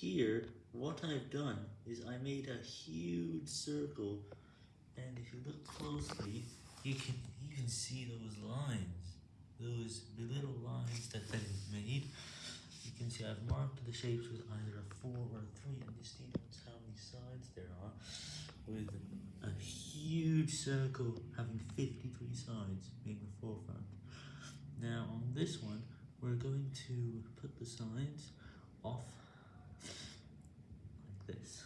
here, what I've done is I made a huge circle, and if you look closely, you can even see those lines, those little lines that they've made. You can see I've marked the shapes with either a 4 or a 3, and this denotes how many sides there are, with a huge circle having 53 sides being the forefront. Now on this one, we're going to put the sides off days.